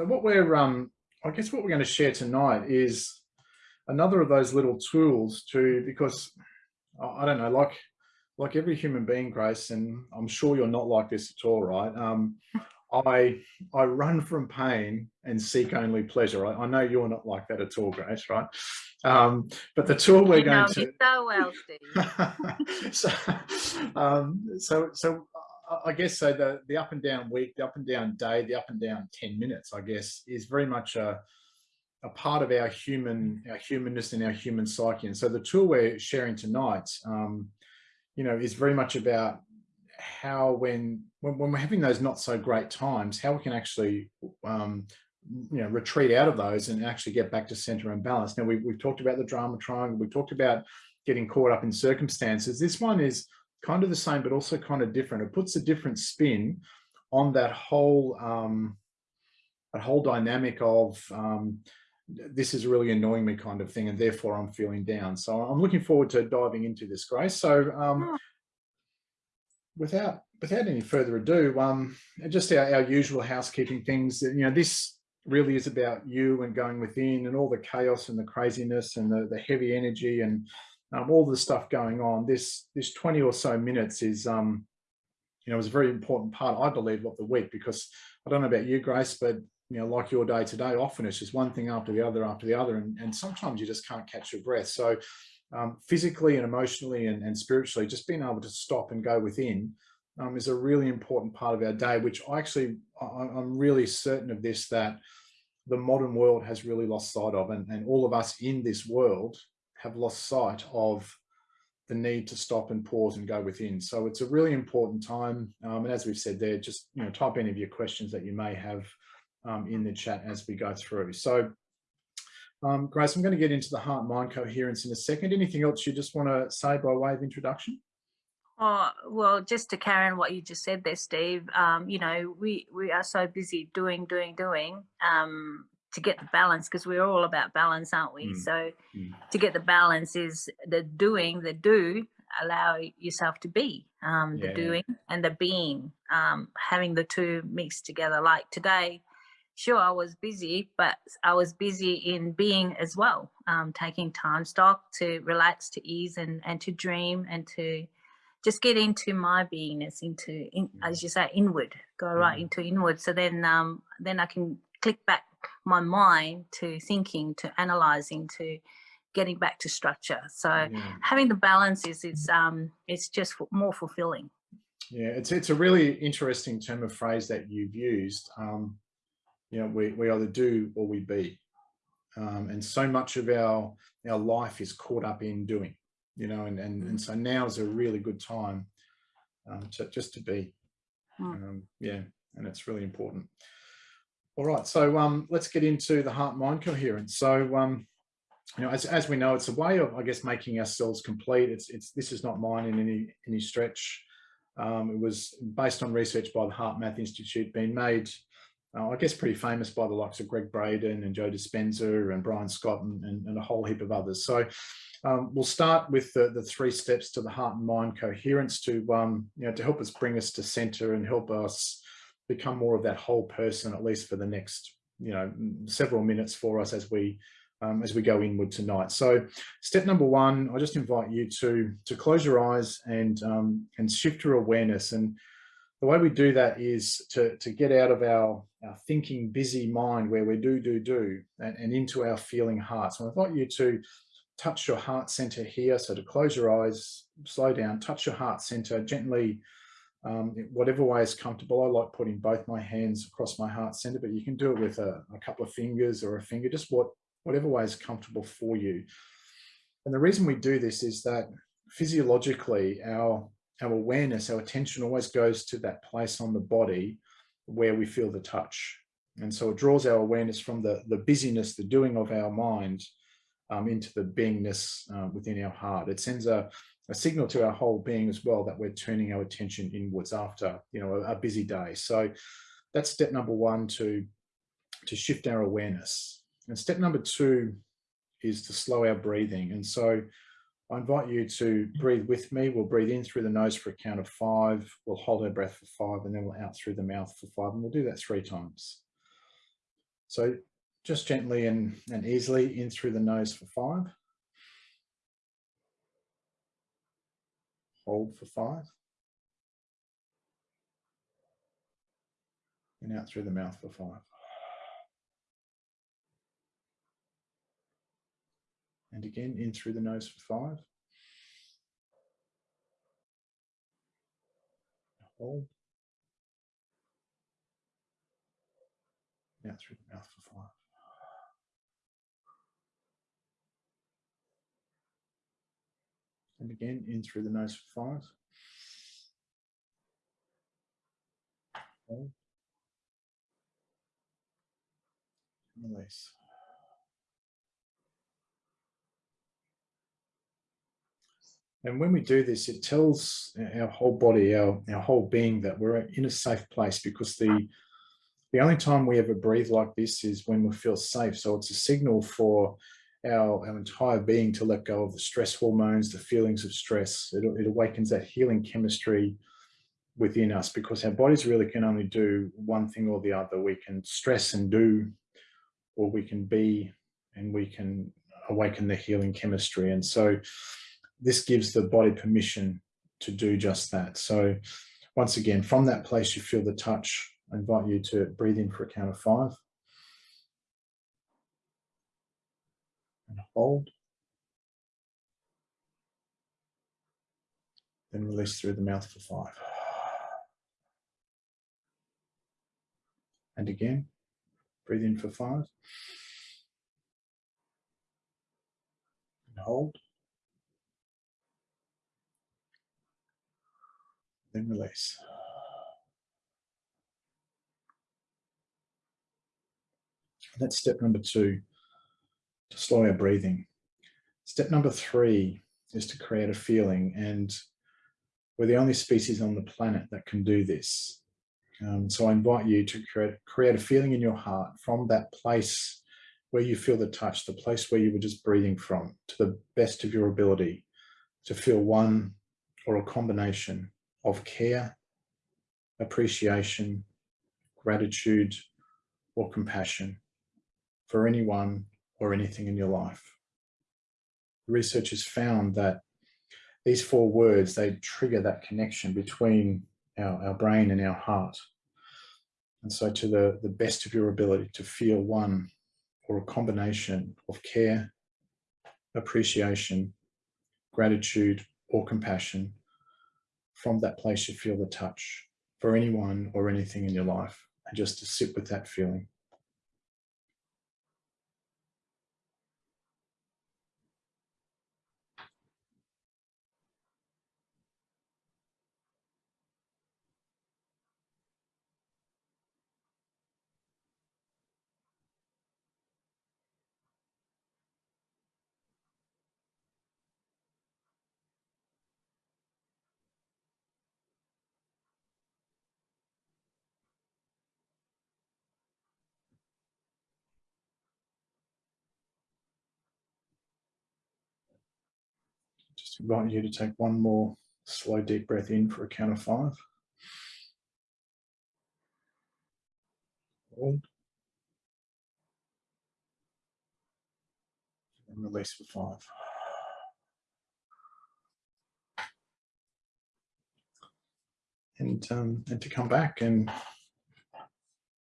So what we're, um, I guess what we're going to share tonight is another of those little tools to, because I don't know, like, like every human being, Grace, and I'm sure you're not like this at all, right? Um, I I run from pain and seek only pleasure. I, I, know you're not like that at all, Grace, right? Um, but the tool we're going to so well, Steve. so, um, so so I guess so. The the up and down week, the up and down day, the up and down ten minutes, I guess, is very much a a part of our human our humanness and our human psyche. And so the tool we're sharing tonight, um, you know, is very much about how when, when, when we're having those not so great times, how we can actually um, you know retreat out of those and actually get back to center and balance. Now we, we've talked about the drama triangle. We've talked about getting caught up in circumstances. This one is kind of the same, but also kind of different. It puts a different spin on that whole um, that whole dynamic of um, this is really annoying me kind of thing, and therefore I'm feeling down. So I'm looking forward to diving into this, Grace. So um, without without any further ado, um, just our, our usual housekeeping things. You know, this really is about you and going within and all the chaos and the craziness and the, the heavy energy and um, all the stuff going on. This this 20 or so minutes is um, you know, is a very important part, I believe, of the week because I don't know about you, Grace, but you know, like your day today, often it's just one thing after the other after the other, and, and sometimes you just can't catch your breath. So um, physically and emotionally and, and, spiritually, just being able to stop and go within um, is a really important part of our day, which I actually, I, I'm really certain of this, that the modern world has really lost sight of, and, and all of us in this world have lost sight of the need to stop and pause and go within. So it's a really important time. Um, and as we've said there, just you know, type any of your questions that you may have um, in the chat as we go through. So um, Grace, I'm going to get into the heart-mind coherence in a second. Anything else you just want to say by way of introduction? Oh, well, just to on what you just said there, Steve, um, you know, we, we are so busy doing, doing, doing um, to get the balance because we're all about balance, aren't we? Mm. So mm. to get the balance is the doing, the do, allow yourself to be um, the yeah. doing and the being, um, having the two mixed together. Like today, sure I was busy, but I was busy in being as well, um, taking time stock to relax, to ease and, and to dream and to just get into my beingness, into, in, as you say, inward, go right mm. into inward. So then, um, then I can click back my mind to thinking, to analyzing, to getting back to structure. So yeah. having the balance is, it's, um, it's just more fulfilling. Yeah, it's, it's a really interesting term of phrase that you've used. Um, you know, we, we either do or we be. Um, and so much of our, our life is caught up in doing, you know, and, and, and so now is a really good time um, to, just to be. Hmm. Um, yeah, and it's really important. All right, so um, let's get into the heart-mind coherence. So, um, you know, as, as we know, it's a way of, I guess, making ourselves complete. It's, it's, this is not mine in any, any stretch. Um, it was based on research by the HeartMath Institute, being made uh, I guess pretty famous by the likes of Gregg Braden and Joe Dispenza and Brian Scott and, and, and a whole heap of others. So um, we'll start with the, the three steps to the heart and mind coherence to, um, you know, to help us bring us to center and help us become more of that whole person, at least for the next, you know, several minutes for us as we um, as we go inward tonight. So step number one, I just invite you to to close your eyes and um, and shift your awareness. And the way we do that is to, to get out of our our thinking busy mind where we do, do, do, and, and into our feeling heart. So I invite you to touch your heart center here. So to close your eyes, slow down, touch your heart center gently, um, whatever way is comfortable. I like putting both my hands across my heart center, but you can do it with a, a couple of fingers or a finger, just what whatever way is comfortable for you. And the reason we do this is that physiologically, our, our awareness, our attention always goes to that place on the body where we feel the touch. And so it draws our awareness from the, the busyness, the doing of our mind um, into the beingness uh, within our heart. It sends a, a signal to our whole being as well that we're turning our attention inwards after, you know, a, a busy day. So that's step number one to, to shift our awareness. And step number two is to slow our breathing. And so I invite you to breathe with me. We'll breathe in through the nose for a count of five. We'll hold our breath for five and then we'll out through the mouth for five. And we'll do that three times. So just gently and, and easily in through the nose for five. Hold for five. And out through the mouth for five. And again, in through the nose for five. Hold. Out through the mouth for five. And again, in through the nose for five. Release. And when we do this, it tells our whole body, our, our whole being that we're in a safe place because the, the only time we ever breathe like this is when we feel safe. So it's a signal for our, our entire being to let go of the stress hormones, the feelings of stress. It, it awakens that healing chemistry within us because our bodies really can only do one thing or the other. We can stress and do, or we can be, and we can awaken the healing chemistry. And so this gives the body permission to do just that. So once again, from that place you feel the touch, I invite you to breathe in for a count of five. And hold. Then release through the mouth for five. And again, breathe in for five. And hold. then release. That's step number two, to slow our breathing. Step number three is to create a feeling and we're the only species on the planet that can do this. Um, so I invite you to create, create a feeling in your heart from that place where you feel the touch, the place where you were just breathing from to the best of your ability to feel one or a combination of care, appreciation, gratitude, or compassion for anyone or anything in your life. Research has found that these four words, they trigger that connection between our, our brain and our heart. And so to the, the best of your ability to feel one or a combination of care, appreciation, gratitude, or compassion from that place you feel the touch for anyone or anything in your life and just to sit with that feeling. Just invite you to take one more slow deep breath in for a count of five. Hold. And release for five. And, um, and to come back and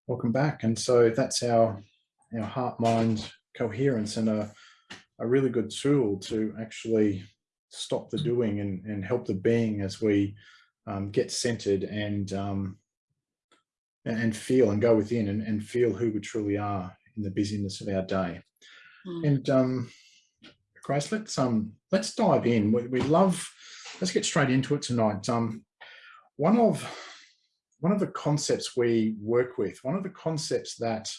welcome back. And so that's our, our heart mind coherence and a, a really good tool to actually stop the doing and, and help the being as we um, get centered and um, and feel and go within and, and, feel who we truly are in the busyness of our day. Mm. And um, Grace, let's um let's dive in. We, we, love. Let's get straight into it tonight. Um, one of one of the concepts we work with, one of the concepts that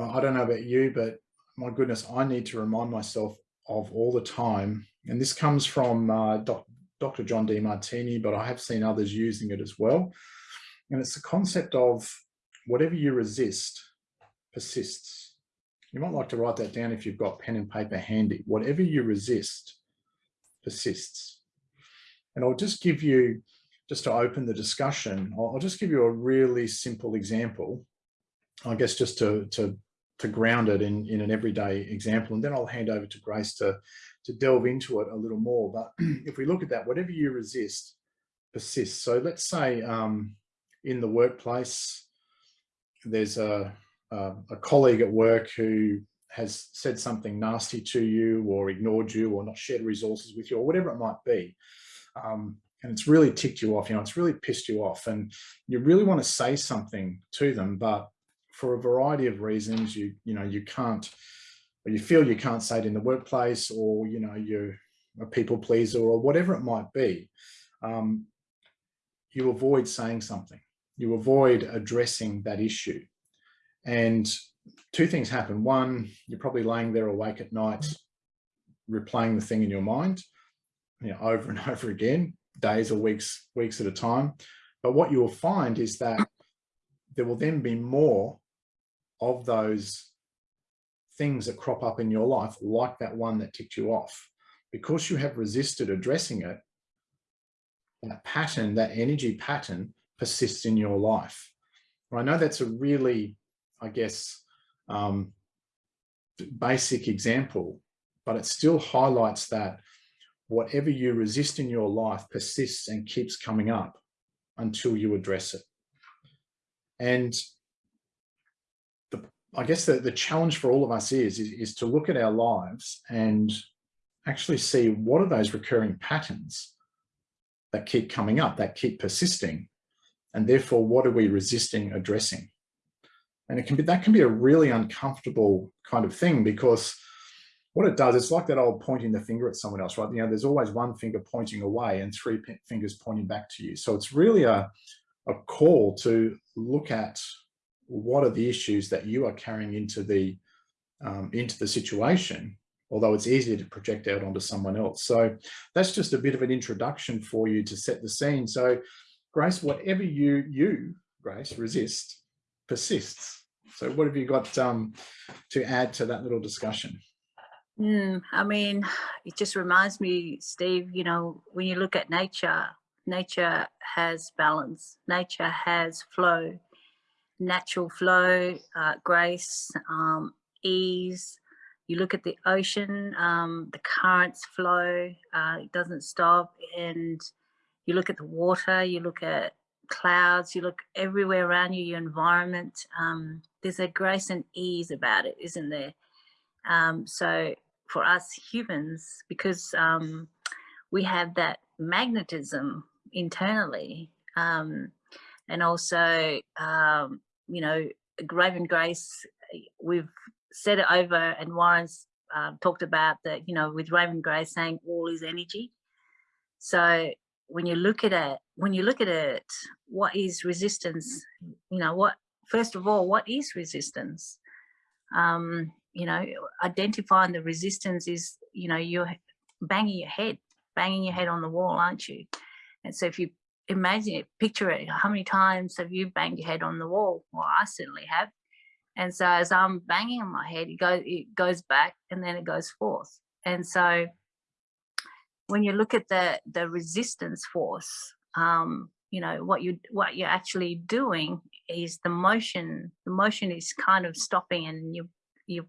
I don't know about you, but my goodness, I need to remind myself of all the time and this comes from uh, doc, Dr. John Demartini, but I have seen others using it as well. And it's the concept of whatever you resist persists. You might like to write that down if you've got pen and paper handy. Whatever you resist persists. And I'll just give you, just to open the discussion, I'll, I'll just give you a really simple example I guess just to, to, to ground it in, in an everyday example, and then I'll hand over to Grace to, to delve into it a little more. But if we look at that, whatever you resist persists. So let's say um, in the workplace, there's a, a, a colleague at work who has said something nasty to you or ignored you or not shared resources with you or whatever it might be. Um, and it's really ticked you off, you know, it's really pissed you off and you really want to say something to them, but for a variety of reasons, you, you know, you can't, or you feel you can't say it in the workplace or, you know, you're a people pleaser or whatever it might be. Um, you avoid saying something. You avoid addressing that issue. And two things happen. One, you're probably laying there awake at night, replaying the thing in your mind, you know, over and over again, days or weeks, weeks at a time. But what you will find is that there will then be more of those things that crop up in your life, like that one that ticked you off. Because you have resisted addressing it, that pattern, that energy pattern persists in your life. I know that's a really, I guess, um, basic example, but it still highlights that whatever you resist in your life persists and keeps coming up until you address it. And I guess the, the challenge for all of us is, is, is to look at our lives and actually see what are those recurring patterns that keep coming up, that keep persisting. And therefore, what are we resisting addressing? And it can be, that can be a really uncomfortable kind of thing because what it does, it's like that old pointing the finger at someone else, right? You know, there's always one finger pointing away and three fingers pointing back to you. So it's really a, a call to look at what are the issues that you are carrying into the um, into the situation although it's easier to project out onto someone else. So that's just a bit of an introduction for you to set the scene. So Grace, whatever you, you Grace, resist, persists. So what have you got um, to add to that little discussion? Mm, I mean, it just reminds me, Steve, you know, when you look at nature, nature has balance, nature has flow, natural flow, uh, grace, um, ease, you look at the ocean, um, the currents flow, uh, it doesn't stop. And you look at the water, you look at clouds, you look everywhere around you, your environment. Um, there's a grace and ease about it, isn't there? Um, so for us humans, because um, we have that magnetism internally, um, and also, um, you know, Raven Grace, we've said it over and Warren's uh, talked about that, you know, with Raven Grace saying all is energy. So when you look at it, when you look at it, what is resistance? You know, what, first of all, what is resistance? Um, you know, identifying the resistance is, you know, you're banging your head, banging your head on the wall, aren't you? And so if you imagine it, picture it, how many times have you banged your head on the wall? Well, I certainly have. And so as I'm banging on my head, it goes, it goes back and then it goes forth. And so when you look at the, the resistance force, um, you know, what you what you're actually doing is the motion, the motion is kind of stopping and you you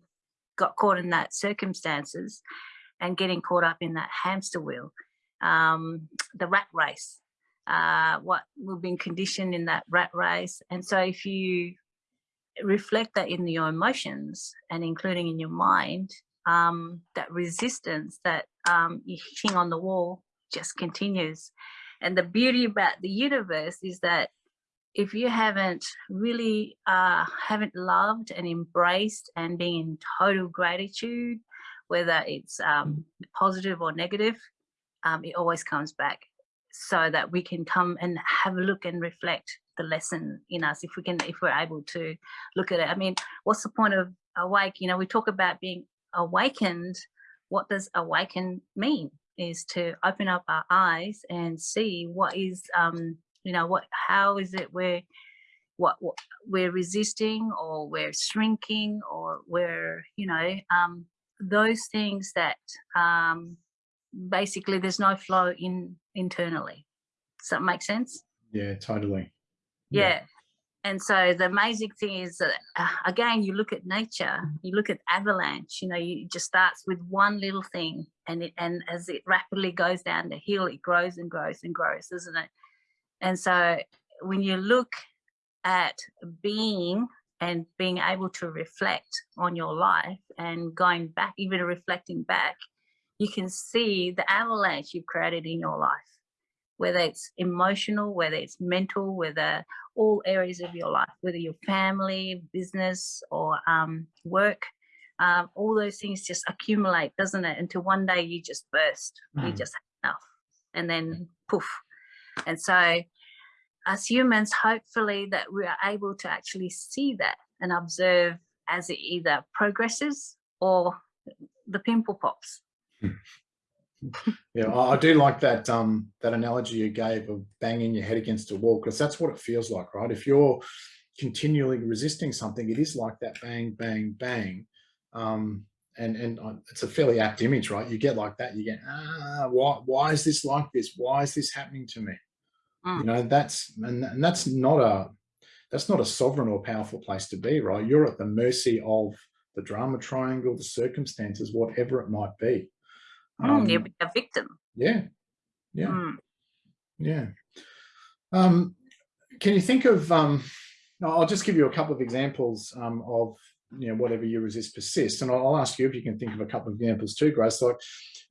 got caught in that circumstances and getting caught up in that hamster wheel, um, the rat race, uh, what we've been conditioned in that rat race. And so if you reflect that in your emotions and including in your mind, um, that resistance that um, you're hitting on the wall just continues. And the beauty about the universe is that if you haven't really uh, haven't loved and embraced and being in total gratitude, whether it's um, positive or negative, um, it always comes back so that we can come and have a look and reflect the lesson in us if we can if we're able to look at it. I mean what's the point of awake? You know we talk about being awakened. What does awaken mean? Is to open up our eyes and see what is um you know what how is it we're what, what we're resisting or we're shrinking or we're you know um those things that um basically there's no flow in internally. Does that make sense? Yeah totally. Yeah. and so the amazing thing is that uh, again you look at nature you look at avalanche you know you just starts with one little thing and it and as it rapidly goes down the hill it grows and grows and grows isn't it? And so when you look at being and being able to reflect on your life and going back even reflecting back you can see the avalanche you've created in your life whether it's emotional whether it's mental whether all areas of your life, whether your family, business, or um, work. Um, all those things just accumulate, doesn't it? Until one day you just burst, mm. you just have enough, and then poof. And so, as humans, hopefully, that we are able to actually see that and observe as it either progresses or the pimple pops. Yeah, I do like that um, that analogy you gave of banging your head against a wall because that's what it feels like, right? If you're continually resisting something, it is like that bang, bang, bang. Um, and and it's a fairly apt image, right? You get like that, you get ah, why why is this like this? Why is this happening to me? Mm. You know, that's and, and that's not a that's not a sovereign or powerful place to be, right? You're at the mercy of the drama triangle, the circumstances, whatever it might be. Um, you'll be a victim. Yeah, yeah, mm. yeah. Um, can you think of? Um, I'll just give you a couple of examples um, of you know whatever you resist persists, and I'll, I'll ask you if you can think of a couple of examples too, Grace. Like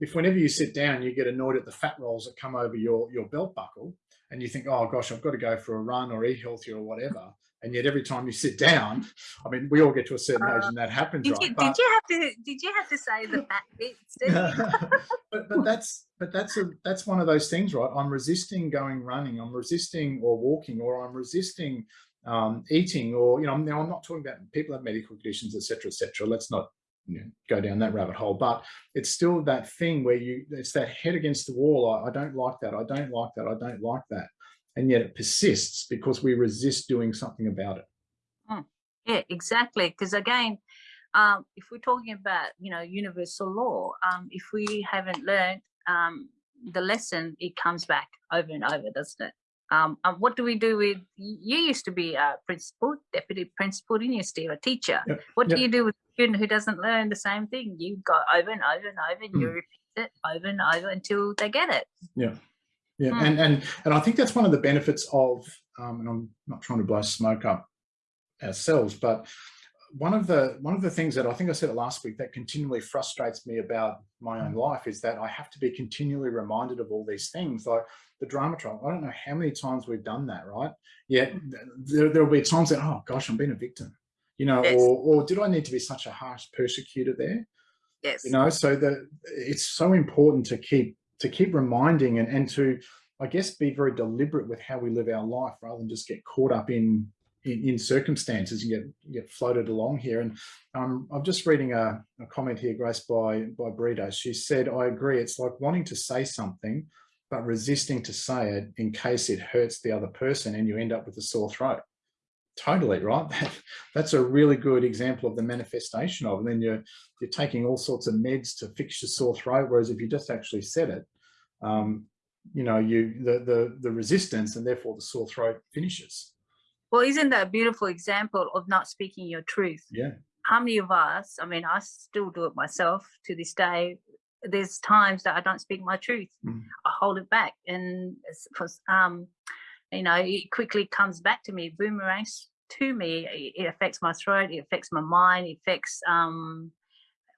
if whenever you sit down, you get annoyed at the fat rolls that come over your your belt buckle, and you think, oh gosh, I've got to go for a run or eat healthy or whatever and yet every time you sit down i mean we all get to a certain age uh, and that happens did, right? you, but, did you have to did you have to say the fat bits but but that's but that's a that's one of those things right? I'm resisting going running i'm resisting or walking or i'm resisting um, eating or you know now i'm not talking about people have medical conditions etc etc let's not you know, go down that rabbit hole. But it's still that thing where you it's that head against the wall. I, I don't like that. I don't like that. I don't like that and yet it persists because we resist doing something about it. Mm, yeah, exactly. Because again, um, if we're talking about, you know, universal law, um, if we haven't learned um, the lesson, it comes back over and over, doesn't it? Um, um, what do we do with, you used to be a principal, deputy principal, didn't you, Steve, a teacher. Yep. What yep. do you do with a student who doesn't learn the same thing? You go over and over and over and mm. you repeat it over and over until they get it. Yeah yeah mm. and and and i think that's one of the benefits of um, and i'm not trying to blow smoke up ourselves but one of the one of the things that i think i said it last week that continually frustrates me about my own life is that i have to be continually reminded of all these things like the drama trial. I don't know how many times we've done that right? Yet there, there'll be times that oh gosh i'm being a victim you know yes. or or did i need to be such a harsh persecutor there? Yes. you know so that it's so important to keep to keep reminding and, and to, I guess, be very deliberate with how we live our life rather than just get caught up in in, in circumstances and get get floated along here. And um, I'm just reading a, a, comment here, Grace, by by Brita. She said, "I agree. It's like wanting to say something, but resisting to say it in case it hurts the other person, and you end up with a sore throat." Totally right. That, that's a really good example of the manifestation of. And then you're you're taking all sorts of meds to fix your sore throat, whereas if you just actually said it, um, you know, you the the the resistance and therefore the sore throat finishes. Well, isn't that a beautiful example of not speaking your truth? Yeah. How many of us? I mean, I still do it myself to this day. There's times that I don't speak my truth. Mm. I hold it back, and because um, you know, it quickly comes back to me, boomerangs to me. It affects my throat, it affects my mind, it affects um,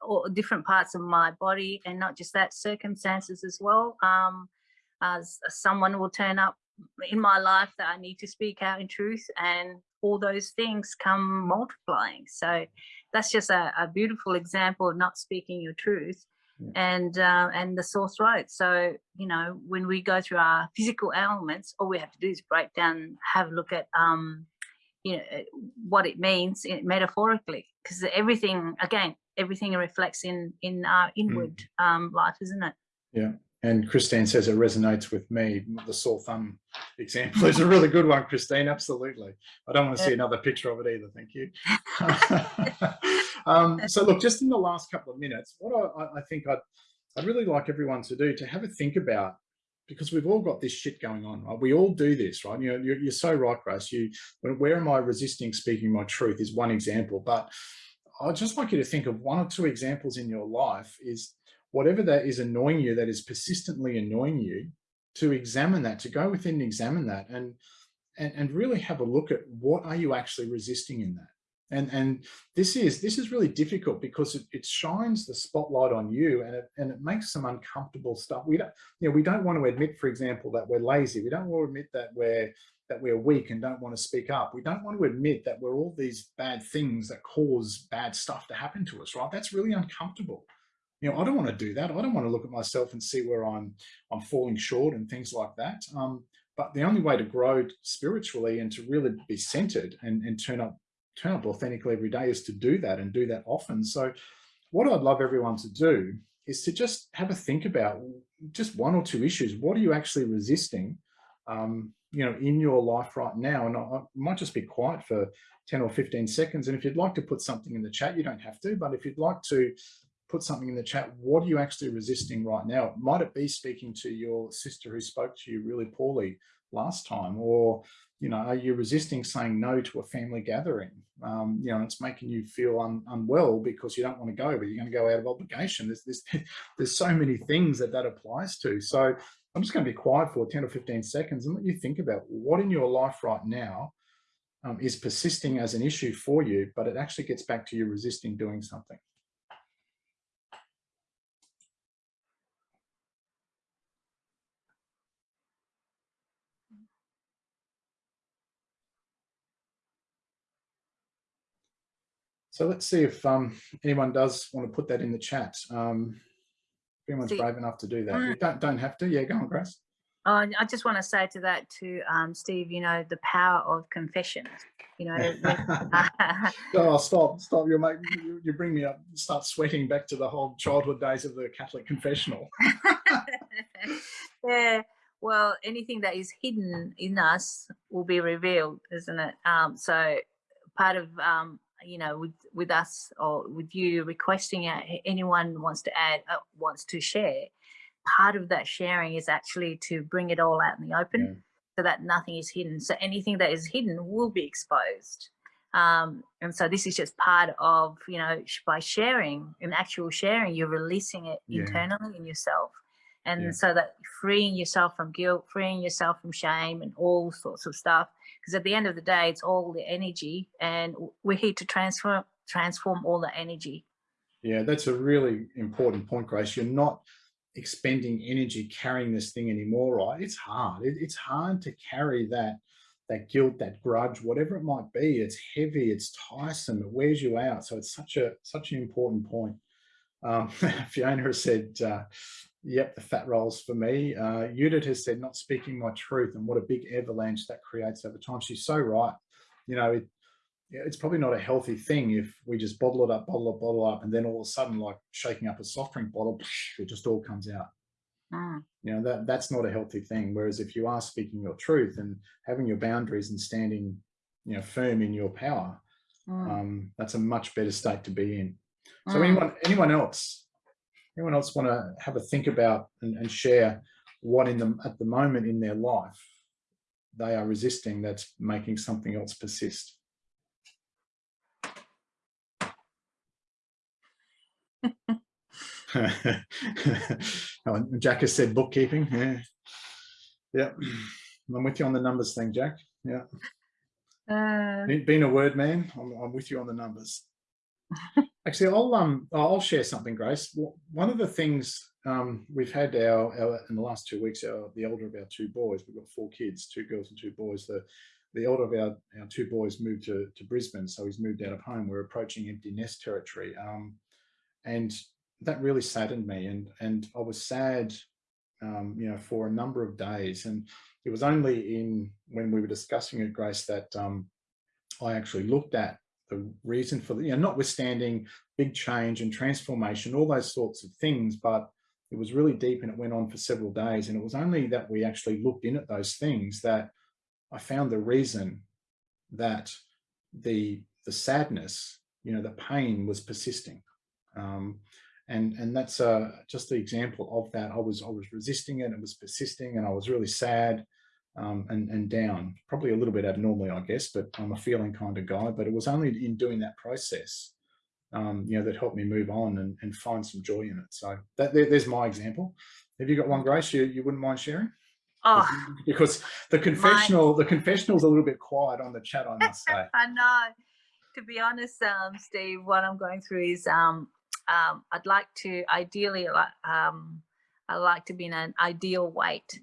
all different parts of my body, and not just that, circumstances as well. Um, as someone will turn up in my life that I need to speak out in truth, and all those things come multiplying. So that's just a, a beautiful example of not speaking your truth and uh, and the sore throat. So you know when we go through our physical ailments, all we have to do is break down, have a look at um, you know what it means metaphorically, because everything again, everything reflects in in our inward mm. um, life, isn't it? Yeah. And Christine says it resonates with me. The sore thumb example is a really good one, Christine. Absolutely. I don't want to see another picture of it either. Thank you. um, so look, just in the last couple of minutes, what I, I think I'd, I'd really like everyone to do to have a think about, because we've all got this shit going on, right? We all do this, right? You know, you're, you're so right, Grace. You, where am I resisting speaking my truth is one example, but I'd just like you to think of one or two examples in your life is whatever that is annoying you, that is persistently annoying you, to examine that, to go within and examine that and, and, and really have a look at what are you actually resisting in that? And, and this is this is really difficult because it, it shines the spotlight on you and it, and it makes some uncomfortable stuff. We don't, you know, we don't want to admit, for example, that we're lazy. We don't want to admit that we're that we're weak and don't want to speak up. We don't want to admit that we're all these bad things that cause bad stuff to happen to us, right? That's really uncomfortable. You know, I don't want to do that. I don't want to look at myself and see where I'm I'm falling short and things like that. Um, but the only way to grow spiritually and to really be centered and, and turn up turn up authentically every day is to do that and do that often. So what I'd love everyone to do is to just have a think about just one or two issues. What are you actually resisting, um, you know, in your life right now? And I, I might just be quiet for 10 or 15 seconds. And if you'd like to put something in the chat, you don't have to, but if you'd like to put something in the chat, what are you actually resisting right now? Might it be speaking to your sister who spoke to you really poorly last time? Or you know, are you resisting saying no to a family gathering? Um, you know, it's making you feel un, unwell because you don't want to go, but you're going to go out of obligation. There's, there's, there's so many things that that applies to. So I'm just going to be quiet for 10 or 15 seconds and let you think about what in your life right now um, is persisting as an issue for you, but it actually gets back to you resisting doing something. So let's see if um, anyone does want to put that in the chat. Um, if anyone's see, brave enough to do that. You don't, don't have to. Yeah, go on, Grace. Oh, I just want to say to that to um, Steve, you know, the power of confession. You know. oh, stop, stop. You make you, you bring me up, start sweating back to the whole childhood days of the Catholic confessional. yeah. Well, anything that is hidden in us will be revealed, isn't it? Um, so part of um, you know, with, with us or with you requesting uh, anyone wants to add, uh, wants to share, part of that sharing is actually to bring it all out in the open yeah. so that nothing is hidden. So anything that is hidden will be exposed. Um, and so this is just part of, you know, by sharing, in actual sharing, you're releasing it yeah. internally in yourself. And yeah. so that freeing yourself from guilt, freeing yourself from shame and all sorts of stuff because at the end of the day, it's all the energy and we're here to transform, transform all the energy. Yeah, that's a really important point, Grace. You're not expending energy carrying this thing anymore, right? It's hard. It, it's hard to carry that that guilt, that grudge, whatever it might be. It's heavy, it's tiresome, it wears you out. So it's such a such an important point. Um, Fiona has said, uh, Yep, the fat rolls for me. Uh, Judith has said, not speaking my truth and what a big avalanche that creates over time. She's so right. You know, it, it's probably not a healthy thing if we just bottle it up, bottle it, bottle up, and then all of a sudden, like shaking up a soft drink bottle, it just all comes out. Mm. You know, that that's not a healthy thing. Whereas if you are speaking your truth and having your boundaries and standing, you know, firm in your power, mm. um, that's a much better state to be in. So mm. anyone, anyone else anyone else want to have a think about and, and share what in them at the moment in their life they are resisting that's making something else persist? oh, Jack has said bookkeeping. Yeah. Yeah. I'm with you on the numbers thing, Jack. Yeah. Uh, Being a word man, I'm, I'm with you on the numbers. Actually, I'll um I'll share something, Grace. One of the things um, we've had our, our, in the last two weeks, our the elder of our two boys, we've got four kids, two girls and two boys. The the elder of our, our two boys moved to, to Brisbane, so he's moved out of home. We're approaching empty nest territory. Um, and that really saddened me. And, and I was sad, um, you know, for a number of days. And it was only in when we were discussing it, Grace, that um, I actually looked at the reason for the, you know, notwithstanding big change and transformation, all those sorts of things, but it was really deep and it went on for several days. And it was only that we actually looked in at those things that I found the reason that the, the sadness, you know, the pain was persisting. Um, and and that's uh, just the example of that. I was I was resisting it, it was persisting, and I was really sad um, and and down. Probably a little bit abnormally, I guess, but I'm a feeling kind of guy. But it was only in doing that process, um, you know, that helped me move on and, and find some joy in it. So that there, there's my example. Have you got one, Grace? You you wouldn't mind sharing? Oh, because the confessional the confessional's a little bit quiet on the chat, I must say. I know. To be honest, um, Steve, what I'm going through is um, um, I'd like to ideally, um, I like to be in an ideal weight.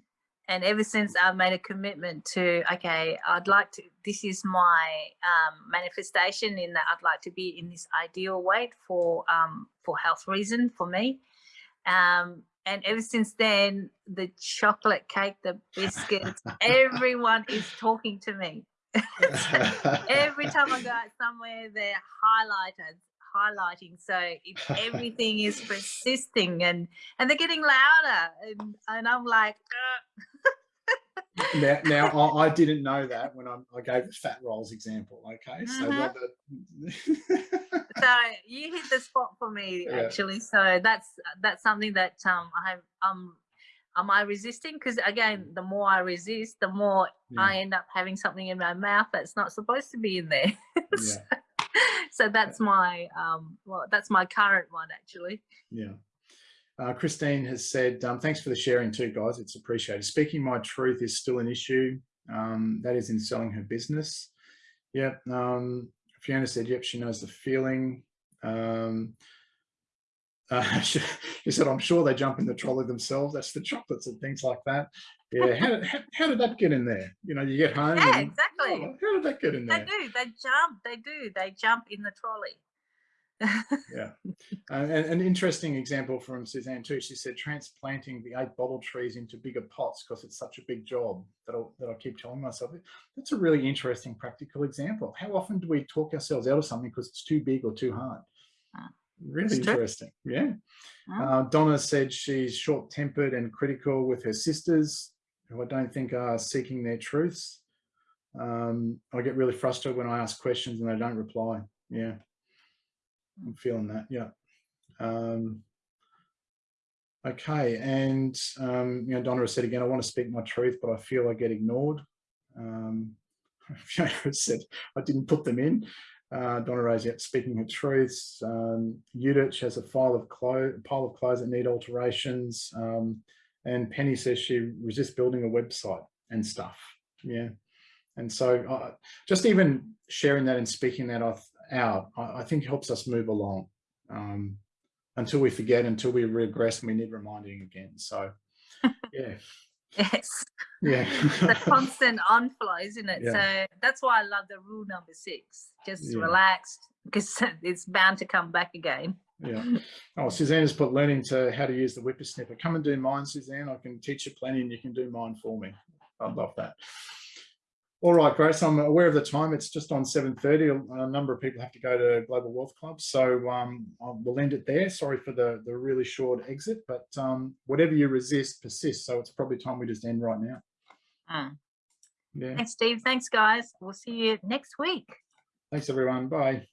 And ever since I've made a commitment to, okay, I'd like to, this is my um, manifestation in that I'd like to be in this ideal weight for um, for health reason for me. Um, and ever since then, the chocolate cake, the biscuits, everyone is talking to me. Every time I go out somewhere, they're highlighted, highlighting. So it, everything is persisting and and they're getting louder. And, and I'm like, now, now I, I, didn't know that when I, I, gave the fat rolls example. Okay, so mm -hmm. so you hit the spot for me yeah. actually. So that's that's something that um I um am I resisting? Because again, the more I resist, the more yeah. I end up having something in my mouth that's not supposed to be in there. so, so, that's my um well that's my current one actually. Yeah. Uh, Christine has said, um, thanks for the sharing too, guys. It's appreciated. Speaking my truth is still an issue. Um, that is in selling her business. Yep. Um, Fiona said, yep, she knows the feeling. Um, uh, she, she, said, I'm sure they jump in the trolley themselves. That's the chocolates and things like that. Yeah. How, how, how did that get in there? You know, you get home. Yeah, and, exactly. Oh, how did that get in there? They do. They jump. They do. They jump in the trolley yeah. Uh, and an interesting example from Suzanne too. She said transplanting the eight bottle trees into bigger pots because it's such a big job that, i that I keep telling myself. That's a really interesting practical example. How often do we talk ourselves out of something because it's too big or too hard? Ah, really interesting. Yeah. Ah. Uh, Donna said she's short tempered and critical with her sisters who I don't think are seeking their truths. Um, I get really frustrated when I ask questions and they don't reply. Yeah. I'm feeling that. Yeah. Um, okay. And, um, you know, Donna said again, I want to speak my truth, but I feel I get ignored. Um, said I didn't put them in. Uh, Donna Rose, yet speaking her truths. Um, Judith has a file of pile of clothes that need alterations. Um, and Penny says she resists building a website and stuff. Yeah. And so uh, just even sharing that and speaking that out, I, I think helps us move along um, until we forget, until we regress and we need reminding again. So yeah. yes. Yeah. the constant on flow, isn't it? Yeah. So that's why I love the rule number six. Just yeah. relaxed because it's bound to come back again. Yeah. Oh, Suzanne has put learning to how to use the whippersnipper. Come and do mine, Suzanne. I can teach you plenty and you can do mine for me. I'd love that. All right, Grace, I'm aware of the time. It's just on 7.30. A number of people have to go to Global Wealth Club. So um, we'll end it there. Sorry for the, the really short exit, but um, whatever you resist persists. So it's probably time we just end right now. Mm. Yeah. Thanks, Steve. Thanks, guys. We'll see you next week. Thanks, everyone. Bye.